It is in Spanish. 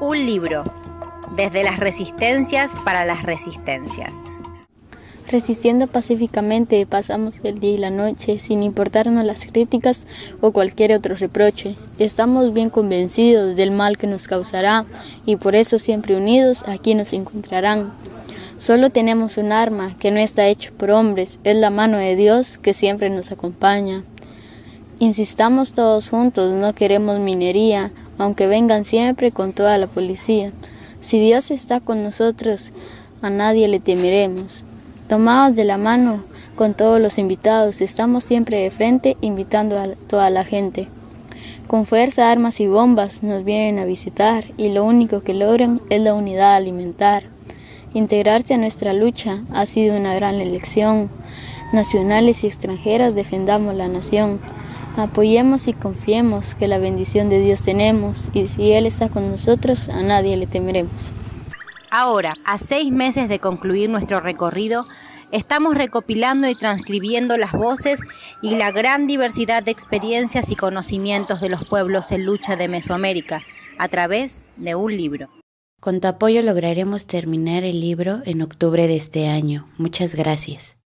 Un libro, desde las resistencias para las resistencias. Resistiendo pacíficamente pasamos el día y la noche sin importarnos las críticas o cualquier otro reproche. Estamos bien convencidos del mal que nos causará y por eso siempre unidos aquí nos encontrarán. Solo tenemos un arma que no está hecho por hombres, es la mano de Dios que siempre nos acompaña. Insistamos todos juntos, no queremos minería, aunque vengan siempre con toda la policía. Si Dios está con nosotros, a nadie le temeremos. Tomados de la mano con todos los invitados, estamos siempre de frente invitando a toda la gente. Con fuerza, armas y bombas nos vienen a visitar y lo único que logran es la unidad alimentar. Integrarse a nuestra lucha ha sido una gran elección. Nacionales y extranjeras defendamos la nación. Apoyemos y confiemos que la bendición de Dios tenemos y si Él está con nosotros, a nadie le temeremos. Ahora, a seis meses de concluir nuestro recorrido, estamos recopilando y transcribiendo las voces y la gran diversidad de experiencias y conocimientos de los pueblos en lucha de Mesoamérica a través de un libro. Con tu apoyo lograremos terminar el libro en octubre de este año. Muchas gracias.